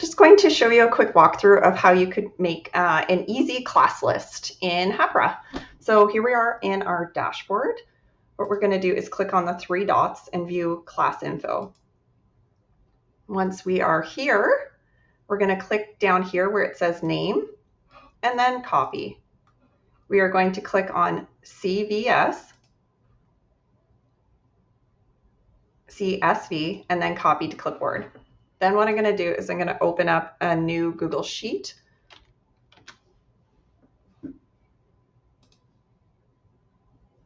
just going to show you a quick walkthrough of how you could make uh, an easy class list in Hapara. So here we are in our dashboard. What we're going to do is click on the three dots and view class info. Once we are here, we're going to click down here where it says name and then copy. We are going to click on CVS, CSV, and then copy to clipboard. Then what I'm going to do is I'm going to open up a new Google Sheet.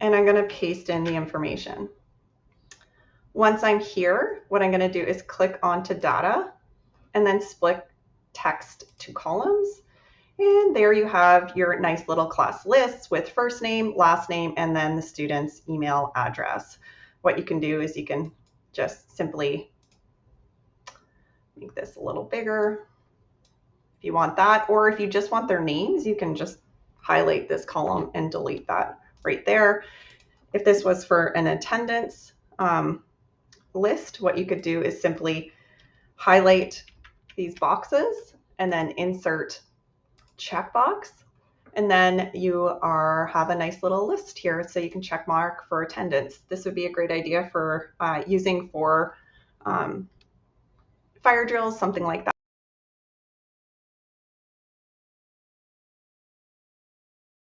And I'm going to paste in the information. Once I'm here, what I'm going to do is click onto data and then split text to columns. And there you have your nice little class lists with first name, last name, and then the student's email address. What you can do is you can just simply make this a little bigger if you want that. Or if you just want their names, you can just highlight this column and delete that right there. If this was for an attendance um, list, what you could do is simply highlight these boxes and then insert checkbox. And then you are have a nice little list here so you can check mark for attendance. This would be a great idea for uh, using for um, fire drills, something like that.